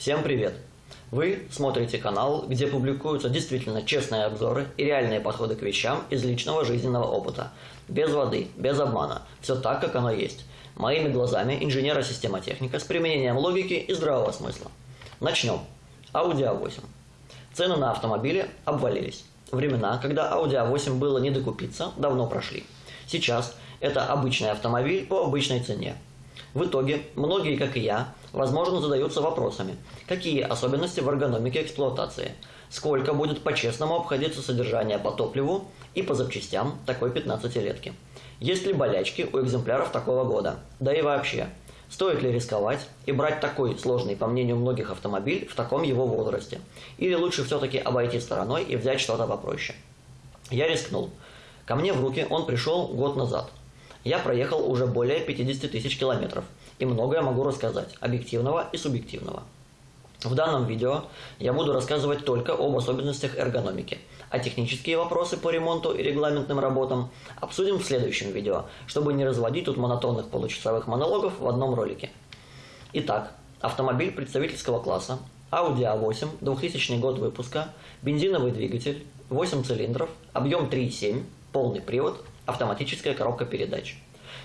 Всем привет! Вы смотрите канал, где публикуются действительно честные обзоры и реальные подходы к вещам из личного жизненного опыта. Без воды, без обмана. Все так, как оно есть. Моими глазами инженера-системотехника с применением логики и здравого смысла. Начнем. Audi A8. Цены на автомобили обвалились. Времена, когда Audi A8 было не докупиться, давно прошли. Сейчас это обычный автомобиль по обычной цене. В итоге, многие, как и я, возможно, задаются вопросами, какие особенности в эргономике эксплуатации, сколько будет по-честному обходиться содержание по топливу и по запчастям такой 15-летки, есть ли болячки у экземпляров такого года, да и вообще, стоит ли рисковать и брать такой сложный, по мнению многих, автомобиль в таком его возрасте, или лучше все-таки обойти стороной и взять что-то попроще. Я рискнул. Ко мне в руки он пришел год назад – я проехал уже более 50 тысяч километров и многое могу рассказать, объективного и субъективного. В данном видео я буду рассказывать только об особенностях эргономики, а технические вопросы по ремонту и регламентным работам обсудим в следующем видео, чтобы не разводить тут монотонных получасовых монологов в одном ролике. Итак, автомобиль представительского класса, Audi A8, 2000 год выпуска, бензиновый двигатель, 8 цилиндров, объем 3,7, полный привод, автоматическая коробка передач.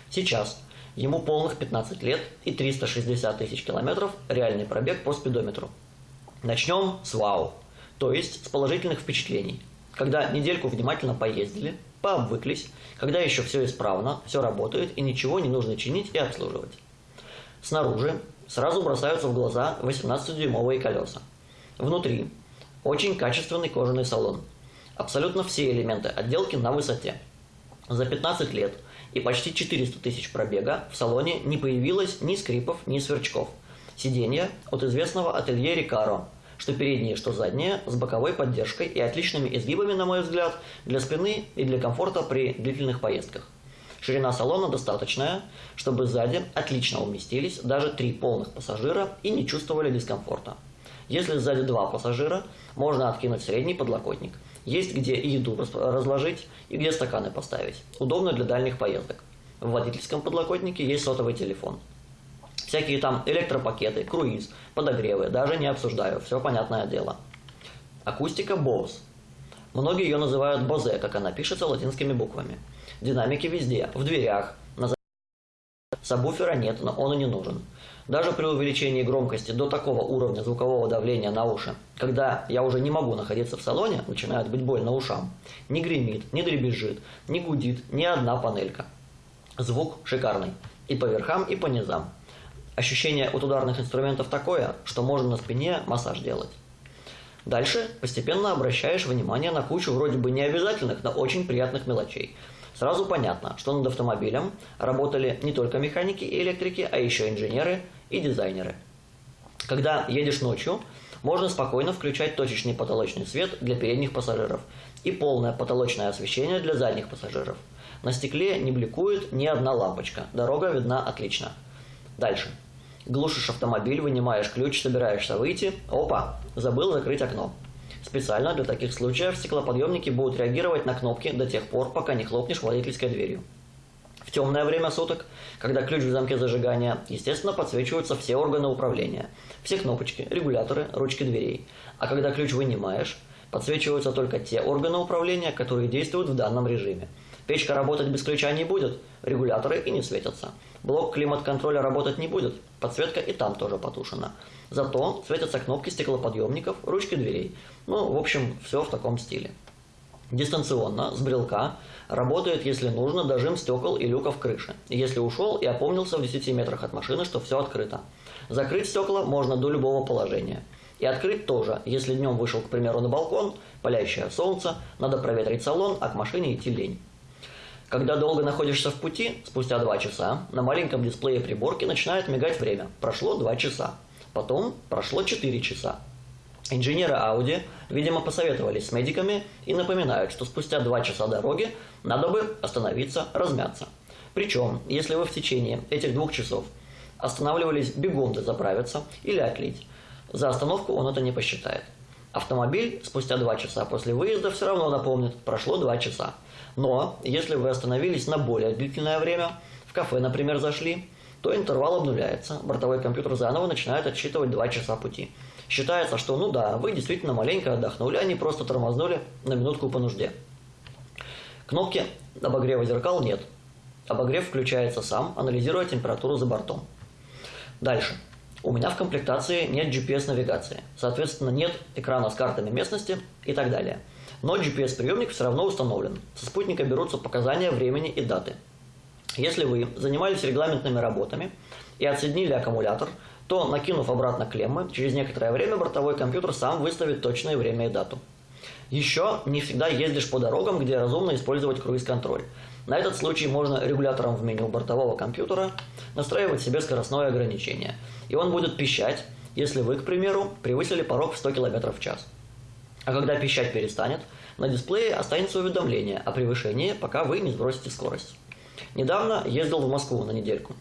Сейчас ему полных 15 лет и 360 тысяч километров реальный пробег по спидометру. Начнем с вау, то есть с положительных впечатлений. Когда недельку внимательно поездили, пообвыклись, когда еще все исправно, все работает и ничего не нужно чинить и обслуживать. Снаружи сразу бросаются в глаза 18-дюймовые колеса. Внутри очень качественный кожаный салон. Абсолютно все элементы отделки на высоте. За 15 лет и почти 400 тысяч пробега в салоне не появилось ни скрипов, ни сверчков. Сиденья от известного ателье Рикаро, что передние, что задние, с боковой поддержкой и отличными изгибами, на мой взгляд, для спины и для комфорта при длительных поездках. Ширина салона достаточная, чтобы сзади отлично уместились даже три полных пассажира и не чувствовали дискомфорта. Если сзади два пассажира, можно откинуть средний подлокотник – есть где еду разложить и где стаканы поставить. Удобно для дальних поездок. В водительском подлокотнике есть сотовый телефон. Всякие там электропакеты, круиз, подогревы, даже не обсуждаю, все понятное дело. Акустика Bose. Многие ее называют Bose, как она пишется латинскими буквами. Динамики везде, в дверях, Сабвуфера нет, но он и не нужен. Даже при увеличении громкости до такого уровня звукового давления на уши, когда я уже не могу находиться в салоне, начинает быть больно ушам, не гремит, не дребезжит, не гудит ни одна панелька. Звук шикарный. И по верхам, и по низам. Ощущение от ударных инструментов такое, что можно на спине массаж делать. Дальше постепенно обращаешь внимание на кучу вроде бы необязательных, но очень приятных мелочей – Сразу понятно, что над автомобилем работали не только механики и электрики, а еще инженеры и дизайнеры. Когда едешь ночью, можно спокойно включать точечный потолочный свет для передних пассажиров и полное потолочное освещение для задних пассажиров. На стекле не бликует ни одна лампочка, дорога видна отлично. Дальше. Глушишь автомобиль, вынимаешь ключ, собираешься выйти. Опа, забыл закрыть окно. Специально для таких случаев стеклоподъемники будут реагировать на кнопки до тех пор, пока не хлопнешь водительской дверью. В темное время суток, когда ключ в замке зажигания, естественно, подсвечиваются все органы управления, все кнопочки, регуляторы, ручки дверей. А когда ключ вынимаешь, подсвечиваются только те органы управления, которые действуют в данном режиме. Печка работать без ключа не будет, регуляторы и не светятся. Блок климат-контроля работать не будет, подсветка и там тоже потушена. Зато светятся кнопки стеклоподъемников, ручки дверей. Ну, в общем, все в таком стиле. Дистанционно, с брелка, работает, если нужно, дожим стекол и люков крыши. Если ушел и опомнился в 10 метрах от машины, что все открыто. Закрыть стекла можно до любого положения. И открыть тоже, если днем вышел, к примеру, на балкон, палящее солнце, надо проветрить салон, а к машине идти лень. Когда долго находишься в пути, спустя 2 часа, на маленьком дисплее приборки начинает мигать время. Прошло 2 часа. Потом прошло 4 часа. Инженеры Audi, видимо, посоветовались с медиками и напоминают, что спустя 2 часа дороги надо бы остановиться, размяться. Причем, если вы в течение этих двух часов останавливались бегом заправиться или отлить, за остановку он это не посчитает. Автомобиль спустя 2 часа после выезда все равно напомнит, прошло 2 часа. Но, если вы остановились на более длительное время, в кафе, например, зашли, то интервал обнуляется, бортовой компьютер заново начинает отсчитывать 2 часа пути. Считается, что ну да, вы действительно маленько отдохнули, а не просто тормознули на минутку по нужде. Кнопки обогрева зеркал нет. Обогрев включается сам, анализируя температуру за бортом. Дальше. У меня в комплектации нет GPS-навигации, соответственно нет экрана с картами местности и так далее. Но GPS-приемник все равно установлен. Со спутника берутся показания времени и даты. Если вы занимались регламентными работами и отсоединили аккумулятор, то, накинув обратно клеммы, через некоторое время бортовой компьютер сам выставит точное время и дату. Еще не всегда ездишь по дорогам, где разумно использовать круиз-контроль. На этот случай можно регулятором в меню бортового компьютера настраивать себе скоростное ограничение. И он будет пищать, если вы, к примеру, превысили порог в 100 км в час. А когда пищать перестанет, на дисплее останется уведомление о превышении, пока вы не сбросите скорость. Недавно ездил в Москву на недельку.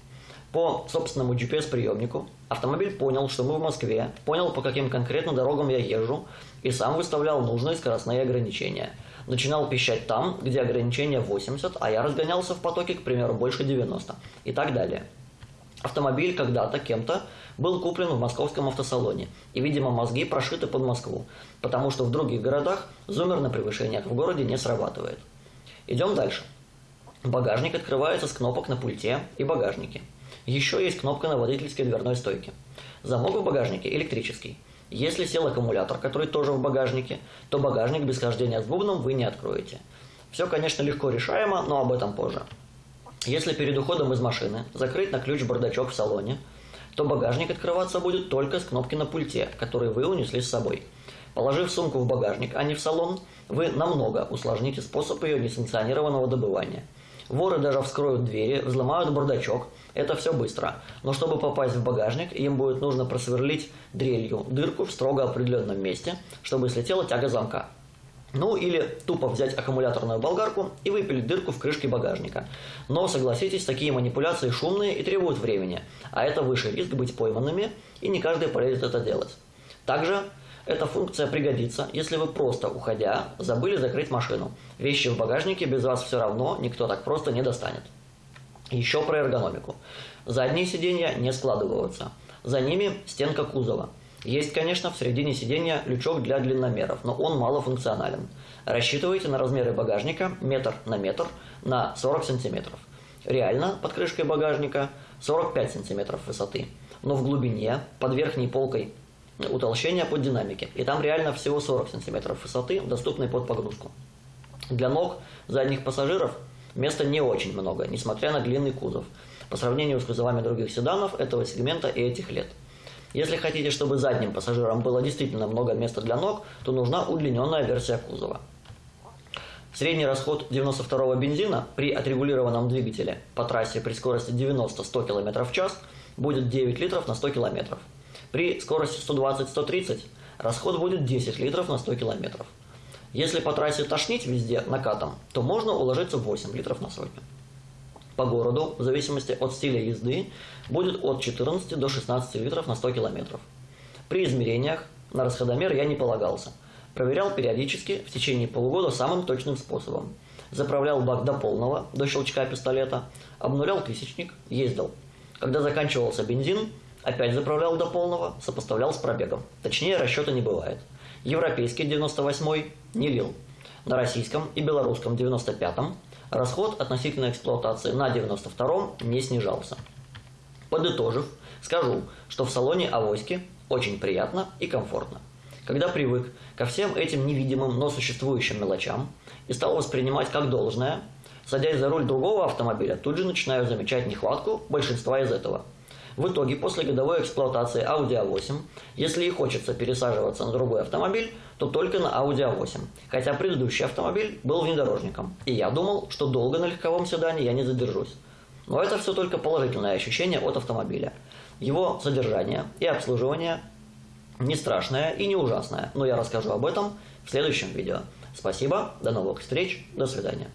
По собственному GPS-приемнику автомобиль понял, что мы в Москве, понял, по каким конкретно дорогам я езжу, и сам выставлял нужные скоростные ограничения. Начинал пищать там, где ограничение 80, а я разгонялся в потоке, к примеру, больше 90 и так далее. Автомобиль когда-то кем-то был куплен в московском автосалоне, и, видимо, мозги прошиты под Москву, потому что в других городах зумер на превышениях в городе не срабатывает. Идем дальше. Багажник открывается с кнопок на пульте и багажнике. Еще есть кнопка на водительской дверной стойке. Замок в багажнике электрический. Если сел аккумулятор, который тоже в багажнике, то багажник без хождения с бубном вы не откроете. Все, конечно, легко решаемо, но об этом позже. Если перед уходом из машины закрыть на ключ бардачок в салоне, то багажник открываться будет только с кнопки на пульте, который вы унесли с собой. Положив сумку в багажник, а не в салон, вы намного усложните способ ее несанкционированного добывания. Воры даже вскроют двери, взломают бардачок – это все быстро. Но чтобы попасть в багажник, им будет нужно просверлить дрелью дырку в строго определенном месте, чтобы слетела тяга замка. Ну или тупо взять аккумуляторную болгарку и выпилить дырку в крышке багажника. Но согласитесь, такие манипуляции шумные и требуют времени, а это выше риск быть пойманными, и не каждый полезет это делать. Также эта функция пригодится, если вы просто, уходя, забыли закрыть машину. Вещи в багажнике без вас все равно никто так просто не достанет. Еще про эргономику. Задние сиденья не складываются. За ними стенка кузова. Есть, конечно, в середине сиденья лючок для длинномеров, но он малофункционален. Рассчитывайте на размеры багажника метр на метр на 40 сантиметров. Реально под крышкой багажника 45 сантиметров высоты, но в глубине, под верхней полкой утолщения под динамики. И там реально всего 40 сантиметров высоты, доступной под погрузку. Для ног задних пассажиров Места не очень много, несмотря на длинный кузов, по сравнению с кузовами других седанов этого сегмента и этих лет. Если хотите, чтобы задним пассажирам было действительно много места для ног, то нужна удлиненная версия кузова. Средний расход 92-го бензина при отрегулированном двигателе по трассе при скорости 90-100 км в час будет 9 литров на 100 км. При скорости 120-130 расход будет 10 литров на 100 км. Если по трассе тошнить везде накатом, то можно уложиться в 8 литров на сотню. По городу, в зависимости от стиля езды, будет от 14 до 16 литров на 100 километров. При измерениях на расходомер я не полагался. Проверял периодически в течение полугода самым точным способом. Заправлял бак до полного, до щелчка пистолета, обнулял тысячник, ездил. Когда заканчивался бензин, опять заправлял до полного, сопоставлял с пробегом. Точнее расчета не бывает. Европейский 98 не лил. На российском и белорусском 95-м расход относительно эксплуатации на 92-м не снижался. Подытожив, скажу, что в салоне Авоськи очень приятно и комфортно. Когда привык ко всем этим невидимым, но существующим мелочам и стал воспринимать как должное, садясь за руль другого автомобиля, тут же начинаю замечать нехватку большинства из этого – в итоге, после годовой эксплуатации Audi A8, если и хочется пересаживаться на другой автомобиль, то только на Audi A8, хотя предыдущий автомобиль был внедорожником, и я думал, что долго на легковом седане я не задержусь. Но это все только положительное ощущение от автомобиля. Его содержание и обслуживание не страшное и не ужасное, но я расскажу об этом в следующем видео. Спасибо, до новых встреч, до свидания.